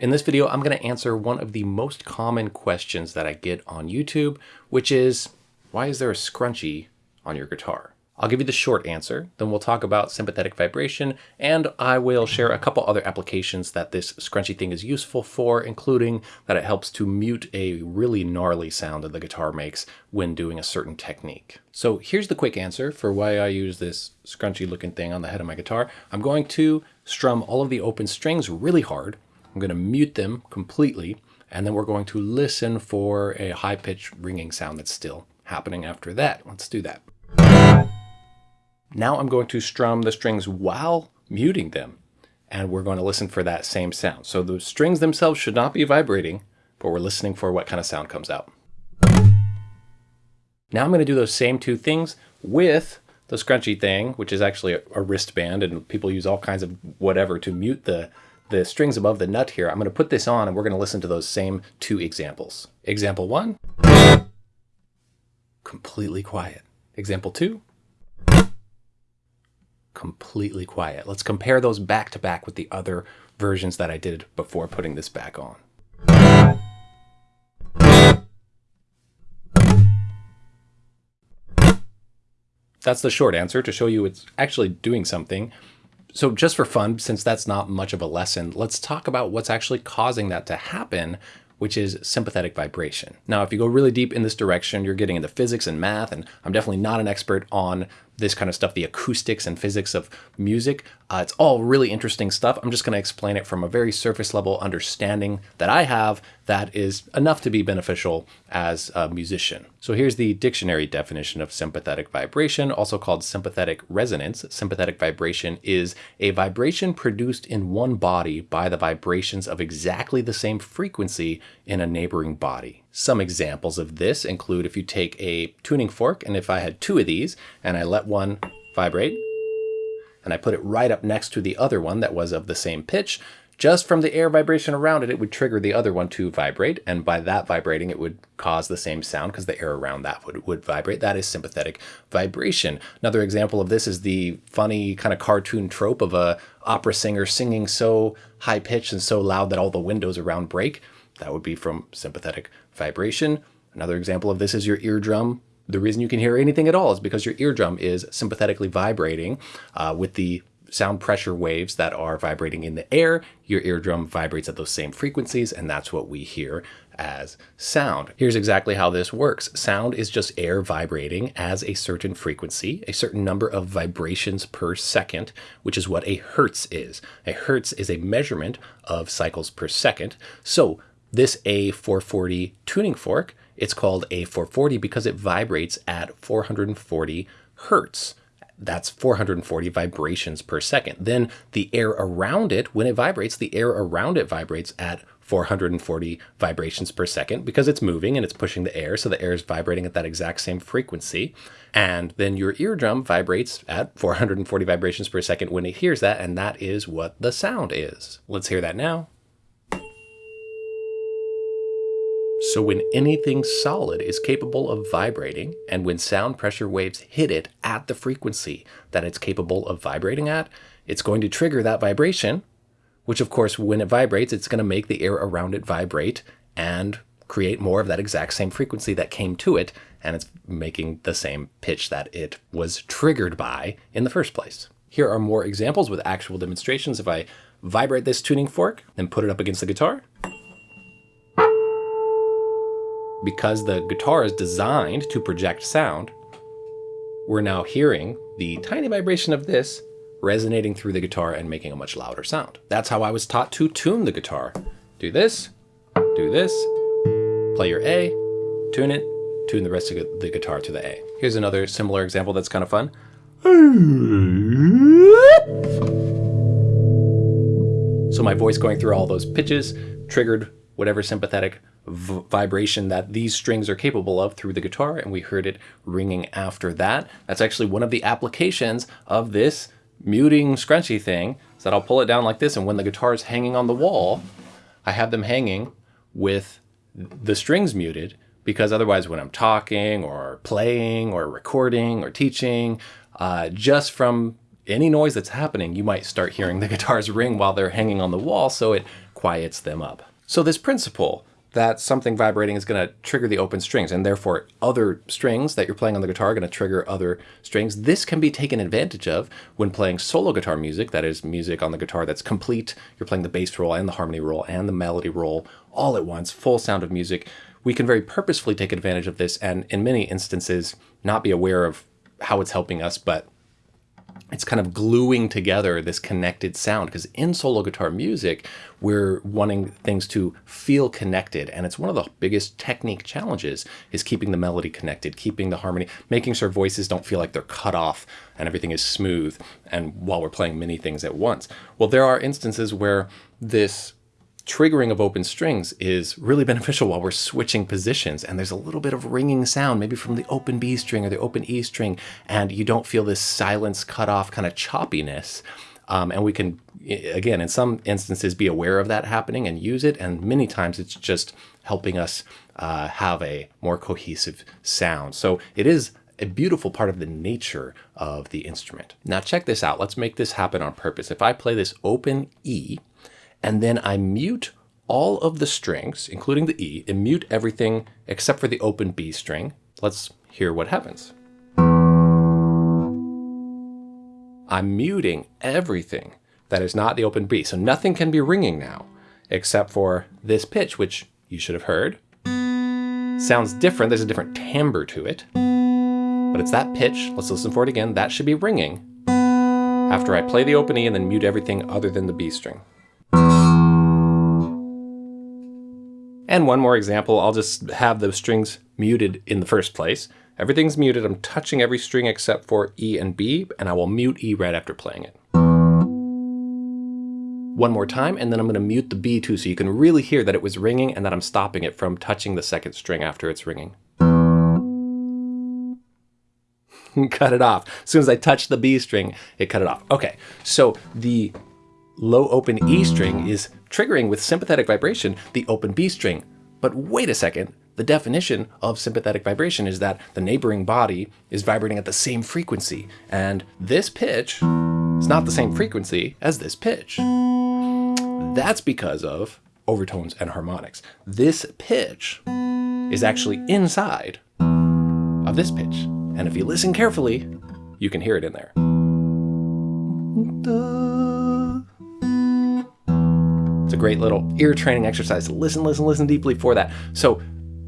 In this video, I'm going to answer one of the most common questions that I get on YouTube, which is, why is there a scrunchie on your guitar? I'll give you the short answer, then we'll talk about sympathetic vibration, and I will share a couple other applications that this scrunchy thing is useful for, including that it helps to mute a really gnarly sound that the guitar makes when doing a certain technique. So here's the quick answer for why I use this scrunchy looking thing on the head of my guitar. I'm going to strum all of the open strings really hard, I'm going to mute them completely, and then we're going to listen for a high-pitched ringing sound that's still happening after that. Let's do that. Now I'm going to strum the strings while muting them, and we're going to listen for that same sound. So the strings themselves should not be vibrating, but we're listening for what kind of sound comes out. Now I'm going to do those same two things with the scrunchy thing, which is actually a, a wristband, and people use all kinds of whatever to mute the the strings above the nut here, I'm going to put this on and we're going to listen to those same two examples. Example one, completely quiet. Example two, completely quiet. Let's compare those back to back with the other versions that I did before putting this back on. That's the short answer to show you it's actually doing something so just for fun, since that's not much of a lesson, let's talk about what's actually causing that to happen, which is sympathetic vibration. Now, if you go really deep in this direction, you're getting into physics and math, and I'm definitely not an expert on this kind of stuff, the acoustics and physics of music. Uh, it's all really interesting stuff. I'm just going to explain it from a very surface level understanding that I have that is enough to be beneficial as a musician. So here's the dictionary definition of sympathetic vibration, also called sympathetic resonance. Sympathetic vibration is a vibration produced in one body by the vibrations of exactly the same frequency in a neighboring body. Some examples of this include if you take a tuning fork, and if I had two of these, and I let one vibrate, and I put it right up next to the other one that was of the same pitch, just from the air vibration around it, it would trigger the other one to vibrate. And by that vibrating, it would cause the same sound because the air around that would, would vibrate. That is sympathetic vibration. Another example of this is the funny kind of cartoon trope of a opera singer singing so high pitched and so loud that all the windows around break. That would be from sympathetic vibration. Another example of this is your eardrum. The reason you can hear anything at all is because your eardrum is sympathetically vibrating uh, with the sound pressure waves that are vibrating in the air. Your eardrum vibrates at those same frequencies, and that's what we hear as sound. Here's exactly how this works. Sound is just air vibrating as a certain frequency, a certain number of vibrations per second, which is what a hertz is. A hertz is a measurement of cycles per second. So this A440 tuning fork, it's called A440 because it vibrates at 440 hertz. That's 440 vibrations per second. Then the air around it, when it vibrates, the air around it vibrates at 440 vibrations per second because it's moving and it's pushing the air. So the air is vibrating at that exact same frequency. And then your eardrum vibrates at 440 vibrations per second when it hears that. And that is what the sound is. Let's hear that now. So when anything solid is capable of vibrating, and when sound pressure waves hit it at the frequency that it's capable of vibrating at, it's going to trigger that vibration, which of course, when it vibrates, it's going to make the air around it vibrate and create more of that exact same frequency that came to it, and it's making the same pitch that it was triggered by in the first place. Here are more examples with actual demonstrations. If I vibrate this tuning fork and put it up against the guitar, because the guitar is designed to project sound, we're now hearing the tiny vibration of this resonating through the guitar and making a much louder sound. That's how I was taught to tune the guitar. Do this, do this, play your A, tune it, tune the rest of the guitar to the A. Here's another similar example that's kind of fun. So my voice going through all those pitches triggered whatever sympathetic vibration that these strings are capable of through the guitar, and we heard it ringing after that. That's actually one of the applications of this muting scrunchy thing, is that I'll pull it down like this, and when the guitar is hanging on the wall, I have them hanging with the strings muted, because otherwise when I'm talking or playing or recording or teaching, uh, just from any noise that's happening, you might start hearing the guitars ring while they're hanging on the wall, so it quiets them up. So this principle that something vibrating is going to trigger the open strings and therefore other strings that you're playing on the guitar are going to trigger other strings. This can be taken advantage of when playing solo guitar music, that is music on the guitar that's complete. You're playing the bass role and the harmony role and the melody role all at once, full sound of music. We can very purposefully take advantage of this and in many instances not be aware of how it's helping us, but it's kind of gluing together this connected sound because in solo guitar music we're wanting things to feel connected and it's one of the biggest technique challenges is keeping the melody connected keeping the harmony making sure voices don't feel like they're cut off and everything is smooth and while we're playing many things at once. Well there are instances where this triggering of open strings is really beneficial while we're switching positions and there's a little bit of ringing sound maybe from the open B string or the open E string and you don't feel this silence cut off kind of choppiness um, and we can again in some instances be aware of that happening and use it and many times it's just helping us uh, have a more cohesive sound so it is a beautiful part of the nature of the instrument. Now check this out. Let's make this happen on purpose. If I play this open E, and then I mute all of the strings, including the E, and mute everything except for the open B string. Let's hear what happens. I'm muting everything that is not the open B. So nothing can be ringing now, except for this pitch, which you should have heard. Sounds different, there's a different timbre to it. But it's that pitch, let's listen for it again, that should be ringing after I play the open E and then mute everything other than the B string. And one more example, I'll just have the strings muted in the first place. Everything's muted, I'm touching every string except for E and B, and I will mute E right after playing it. One more time, and then I'm gonna mute the B too, so you can really hear that it was ringing and that I'm stopping it from touching the second string after it's ringing. cut it off. As soon as I touch the B string, it cut it off. Okay, so the low open E string is triggering with sympathetic vibration the open B string. But wait a second, the definition of sympathetic vibration is that the neighboring body is vibrating at the same frequency, and this pitch is not the same frequency as this pitch. That's because of overtones and harmonics. This pitch is actually inside of this pitch, and if you listen carefully, you can hear it in there. It's a great little ear training exercise. Listen, listen, listen deeply for that. So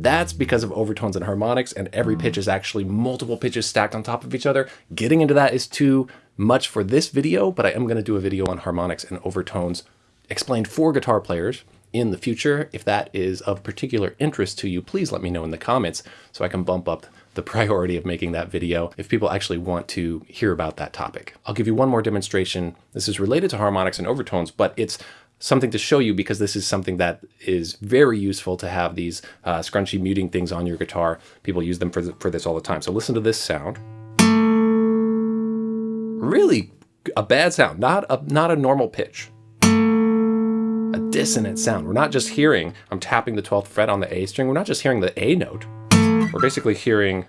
that's because of overtones and harmonics and every pitch is actually multiple pitches stacked on top of each other. Getting into that is too much for this video, but I am going to do a video on harmonics and overtones explained for guitar players in the future. If that is of particular interest to you, please let me know in the comments so I can bump up the priority of making that video if people actually want to hear about that topic. I'll give you one more demonstration. This is related to harmonics and overtones, but it's something to show you because this is something that is very useful to have these uh, scrunchy muting things on your guitar. People use them for, for this all the time. So listen to this sound. Really a bad sound, not a, not a normal pitch. A dissonant sound. We're not just hearing, I'm tapping the 12th fret on the A string, we're not just hearing the A note. We're basically hearing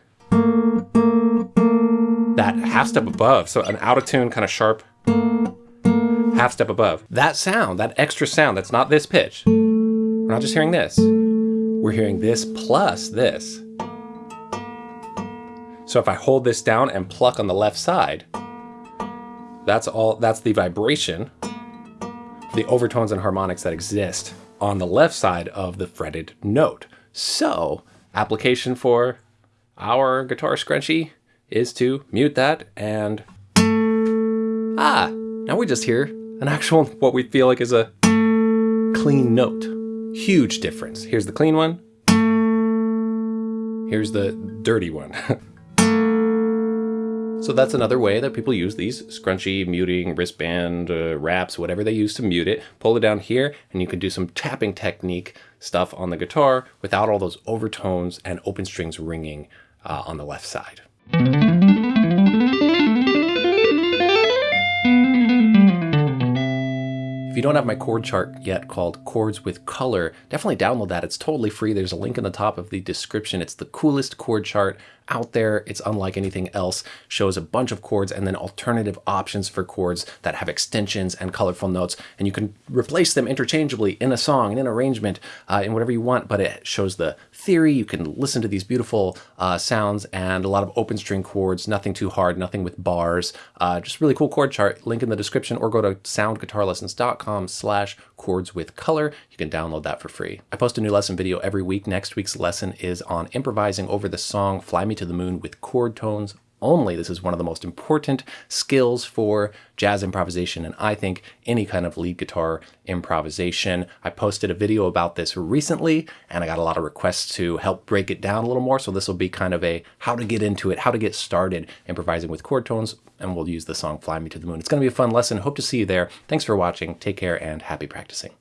that half step above. So an out of tune, kind of sharp half step above. That sound, that extra sound, that's not this pitch. We're not just hearing this. We're hearing this plus this. So if I hold this down and pluck on the left side, that's all, that's the vibration, the overtones and harmonics that exist on the left side of the fretted note. So application for our guitar scrunchie is to mute that and ah, now we just hear an actual, what we feel like is a clean note. Huge difference. Here's the clean one. Here's the dirty one. so that's another way that people use these scrunchy, muting, wristband, uh, wraps, whatever they use to mute it. Pull it down here and you can do some tapping technique stuff on the guitar without all those overtones and open strings ringing uh, on the left side. If you don't have my chord chart yet called Chords with Color, definitely download that. It's totally free. There's a link in the top of the description. It's the coolest chord chart out there. It's unlike anything else. Shows a bunch of chords and then alternative options for chords that have extensions and colorful notes. And you can replace them interchangeably in a song, in an arrangement, uh, in whatever you want. But it shows the theory. You can listen to these beautiful uh, sounds and a lot of open string chords, nothing too hard, nothing with bars. Uh, just really cool chord chart. Link in the description or go to soundguitarlessons.com slash chords with color. You can download that for free. I post a new lesson video every week. Next week's lesson is on improvising over the song Fly To the Moon with chord tones only. This is one of the most important skills for jazz improvisation and I think any kind of lead guitar improvisation. I posted a video about this recently and I got a lot of requests to help break it down a little more. So this will be kind of a how to get into it, how to get started improvising with chord tones and we'll use the song Fly Me to the Moon. It's going to be a fun lesson. Hope to see you there. Thanks for watching. Take care and happy practicing.